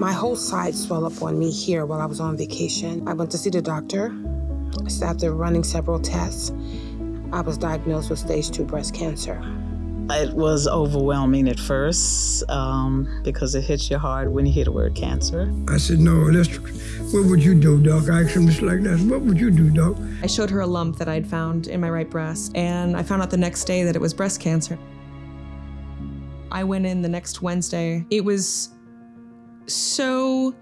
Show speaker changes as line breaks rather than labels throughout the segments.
My whole side swelled up on me here while I was on vacation. I went to see the doctor. So after running several tests, I was diagnosed with stage two breast cancer.
It was overwhelming at first um, because it hits you hard when you hear the word cancer.
I said, no, let's, what would you do, Doc? I asked him just like that. What would you do, Doc?
I showed her a lump that I'd found in my right breast, and I found out the next day that it was breast cancer. I went in the next Wednesday. It was so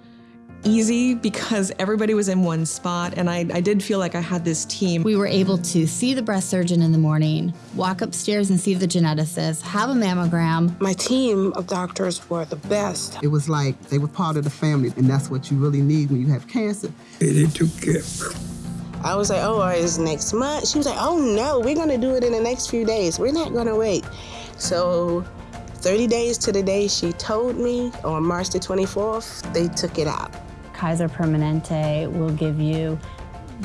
easy because everybody was in one spot and I, I did feel like I had this team.
We were able to see the breast surgeon in the morning, walk upstairs and see the geneticist, have a mammogram.
My team of doctors were the best.
It was like they were part of the family, and that's what you really need when you have cancer.
Hey, they took care.
I was like, oh, it's next month. She was like, oh no, we're gonna do it in the next few days. We're not gonna wait. So 30 days to the day she told me, on March the 24th, they took it out.
Kaiser Permanente will give you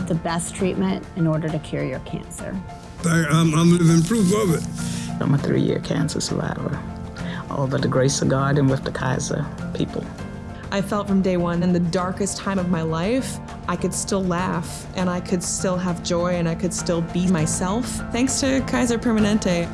the best treatment in order to cure your cancer.
I, I'm, I'm living proof of it.
I'm a three-year cancer survivor. All by the grace of God and with the Kaiser people.
I felt from day one, in the darkest time of my life, I could still laugh and I could still have joy and I could still be myself thanks to Kaiser Permanente.